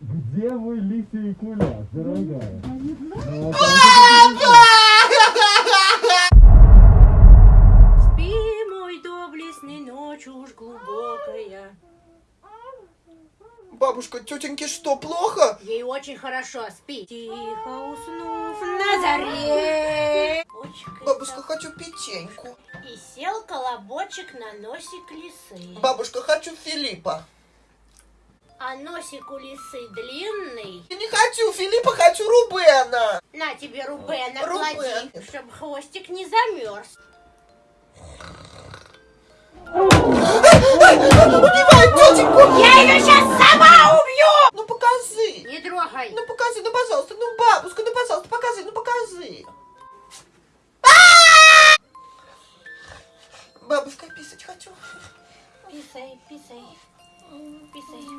Где мой лисий куляш, дорогая? Спи, мой доблестный, ночь уж глубокая. Бабушка, тетеньке что, плохо? Ей очень хорошо, спи. Тихо уснув на заре. Бабушка, хочу печеньку. И сел колобочек на носик лисы. Бабушка, хочу Филиппа. А носик у лисы длинный. Я не хочу Филиппа, хочу Рубена. На тебе Рубена, Рубен. клади, чтобы хвостик не замерз. Убивай тетеньку! Я ее сейчас сама убью! Ну покажи! Не трогай! Ну покажи, ну пожалуйста, ну бабушка, ну пожалуйста, покажи, ну покажи! А! Бабушка, писать хочу. Писай, писай, писай.